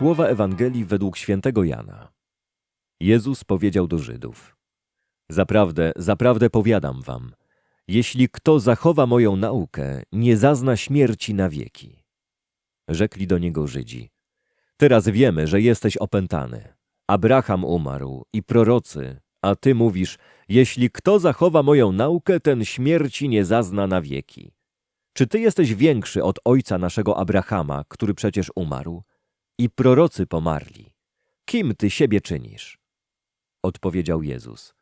Słowa Ewangelii według świętego Jana. Jezus powiedział do Żydów: Zaprawdę, zaprawdę powiadam wam, jeśli kto zachowa moją naukę, nie zazna śmierci na wieki. Rzekli do niego Żydzi: Teraz wiemy, że jesteś opętany. Abraham umarł i prorocy, a ty mówisz: Jeśli kto zachowa moją naukę, ten śmierci nie zazna na wieki. Czy ty jesteś większy od ojca naszego Abrahama, który przecież umarł? I prorocy pomarli. Kim ty siebie czynisz? Odpowiedział Jezus.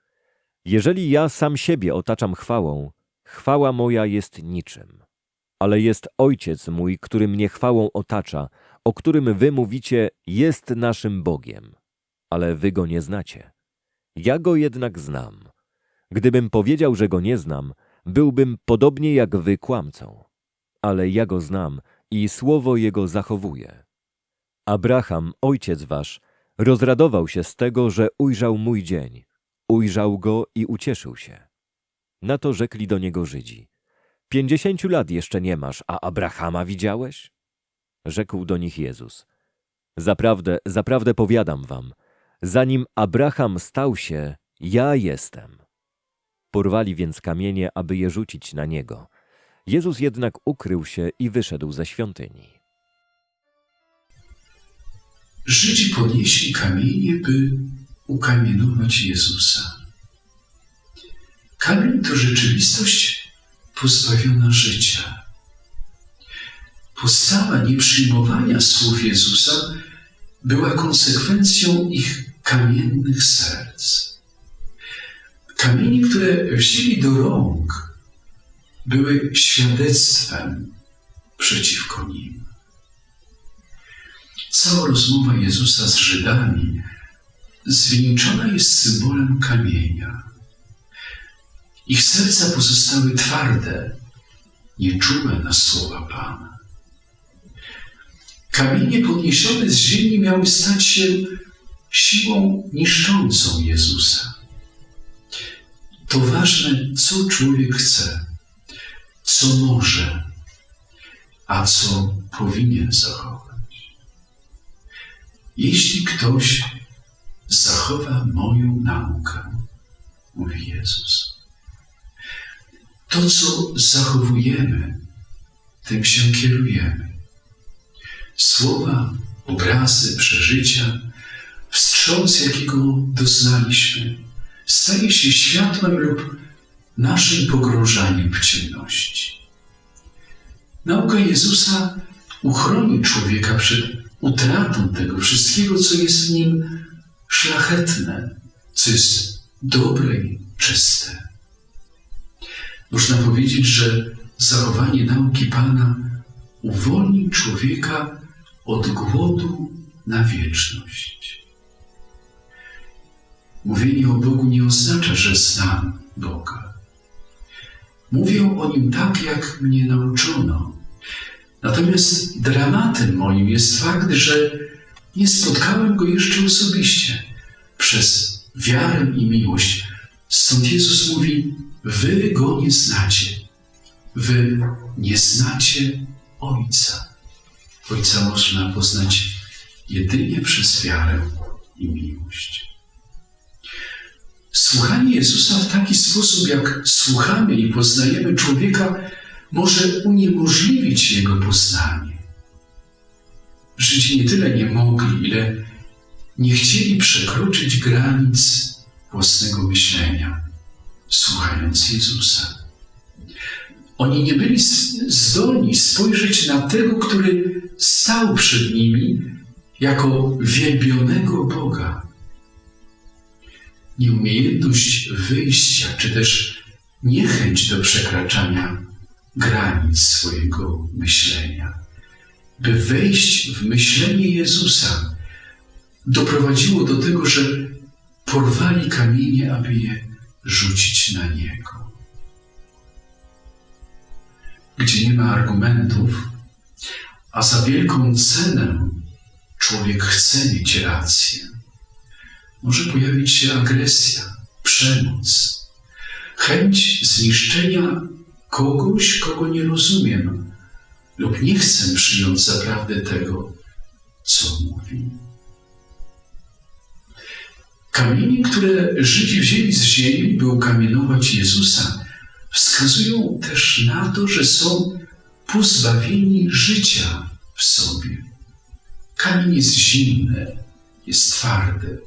Jeżeli ja sam siebie otaczam chwałą, chwała moja jest niczym. Ale jest Ojciec mój, który mnie chwałą otacza, o którym wy mówicie, jest naszym Bogiem. Ale wy go nie znacie. Ja go jednak znam. Gdybym powiedział, że go nie znam, byłbym podobnie jak wy kłamcą. Ale ja go znam i słowo jego zachowuję. Abraham, ojciec wasz, rozradował się z tego, że ujrzał mój dzień. Ujrzał go i ucieszył się. Na to rzekli do niego Żydzi. Pięćdziesięciu lat jeszcze nie masz, a Abrahama widziałeś? Rzekł do nich Jezus. Zaprawdę, zaprawdę powiadam wam, zanim Abraham stał się, ja jestem. Porwali więc kamienie, aby je rzucić na niego. Jezus jednak ukrył się i wyszedł ze świątyni. Żydzi podnieśli kamienie, by ukamienować Jezusa. Kamień to rzeczywistość pozbawiona życia. Postawa nieprzyjmowania słów Jezusa była konsekwencją ich kamiennych serc. Kamienie, które wzięli do rąk, były świadectwem przeciwko nim. Cała rozmowa Jezusa z Żydami zwieńczona jest symbolem kamienia. Ich serca pozostały twarde, nieczułe na słowa Pana. Kamienie podniesione z ziemi miały stać się siłą niszczącą Jezusa. To ważne, co człowiek chce, co może, a co powinien zachować. Jeśli ktoś zachowa moją naukę, mówi Jezus, to, co zachowujemy, tym się kierujemy. Słowa, obrazy, przeżycia, wstrząs, jakiego doznaliśmy, staje się światłem lub naszym pogrążaniem w ciemności. Nauka Jezusa uchroni człowieka przed utratą tego wszystkiego, co jest w nim szlachetne, co jest dobre i czyste. Można powiedzieć, że zachowanie nauki Pana uwolni człowieka od głodu na wieczność. Mówienie o Bogu nie oznacza, że znam Boga. Mówię o Nim tak, jak mnie nauczono. Natomiast dramatem moim jest fakt, że nie spotkałem Go jeszcze osobiście. Przez wiarę i miłość. Stąd Jezus mówi, wy Go nie znacie. Wy nie znacie Ojca. Ojca można poznać jedynie przez wiarę i miłość. Słuchanie Jezusa w taki sposób, jak słuchamy i poznajemy człowieka, może uniemożliwić jego poznanie. Żydzi nie tyle nie mogli, ile nie chcieli przekroczyć granic własnego myślenia, słuchając Jezusa. Oni nie byli zdolni spojrzeć na tego, który stał przed nimi jako wielbionego Boga. Nieumiejętność wyjścia, czy też niechęć do przekraczania granic swojego myślenia, by wejść w myślenie Jezusa, doprowadziło do tego, że porwali kamienie, aby je rzucić na Niego. Gdzie nie ma argumentów, a za wielką cenę człowiek chce mieć rację, może pojawić się agresja, przemoc, chęć zniszczenia kogoś, kogo nie rozumiem lub nie chcę przyjąć zaprawdę tego, co mówi. Kamienie, które Żydzi wzięli z ziemi, by ukamienować Jezusa, wskazują też na to, że są pozbawieni życia w sobie. Kamień jest zimny, jest twardy.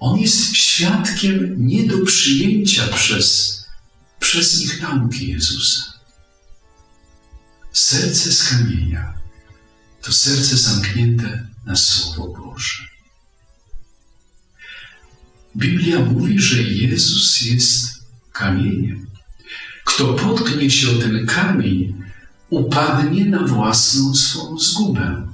On jest świadkiem nie do przyjęcia przez, przez ich nauki Jezusa. Serce z kamienia to serce zamknięte na Słowo Boże. Biblia mówi, że Jezus jest kamieniem. Kto potknie się o ten kamień, upadnie na własną swą zgubę.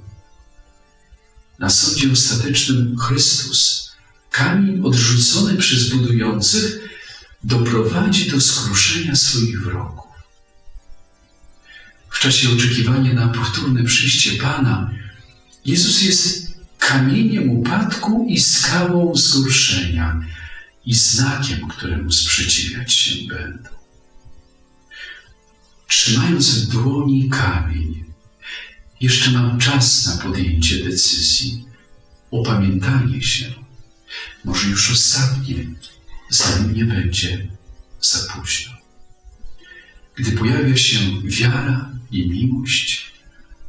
Na sądzie ostatecznym Chrystus, kamień odrzucony przez budujących, doprowadzi do skruszenia swoich wrogów. W czasie oczekiwania na powtórne przyjście Pana, Jezus jest kamieniem upadku i skałą zgorszenia i znakiem, któremu sprzeciwiać się będą. Trzymając w dłoni kamień, jeszcze mam czas na podjęcie decyzji, opamiętanie się, może już ostatnie, zanim nie będzie za późno. Gdy pojawia się wiara i miłość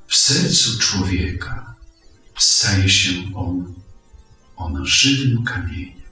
w sercu człowieka, staje się on, ona żywym kamieniem.